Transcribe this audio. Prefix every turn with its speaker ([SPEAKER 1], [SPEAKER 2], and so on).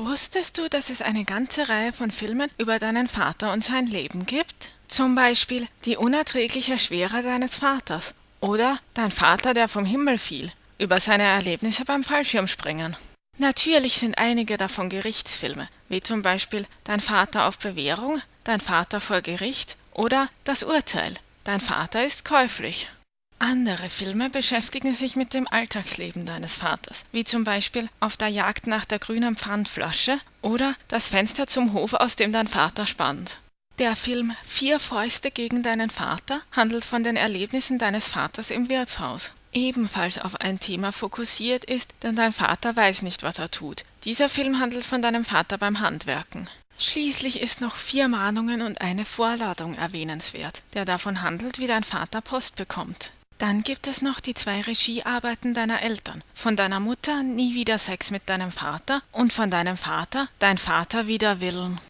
[SPEAKER 1] Wusstest du, dass es eine ganze Reihe von Filmen über deinen Vater und sein Leben gibt? Zum Beispiel Die unerträgliche Schwere deines Vaters oder Dein Vater, der vom Himmel fiel, über seine Erlebnisse beim Fallschirmspringen. Natürlich sind einige davon Gerichtsfilme, wie zum Beispiel Dein Vater auf Bewährung, Dein Vater vor Gericht oder Das Urteil, Dein Vater ist käuflich. Andere Filme beschäftigen sich mit dem Alltagsleben deines Vaters, wie zum Beispiel Auf der Jagd nach der grünen Pfandflasche oder Das Fenster zum Hof, aus dem dein Vater spannt. Der Film Vier Fäuste gegen deinen Vater handelt von den Erlebnissen deines Vaters im Wirtshaus. Ebenfalls auf ein Thema fokussiert ist, denn dein Vater weiß nicht, was er tut. Dieser Film handelt von deinem Vater beim Handwerken. Schließlich ist noch Vier Mahnungen und eine Vorladung erwähnenswert, der davon handelt, wie dein Vater Post bekommt. Dann gibt es noch die zwei Regiearbeiten deiner Eltern. Von deiner Mutter Nie wieder Sex mit deinem Vater und von deinem Vater Dein Vater wider Willen.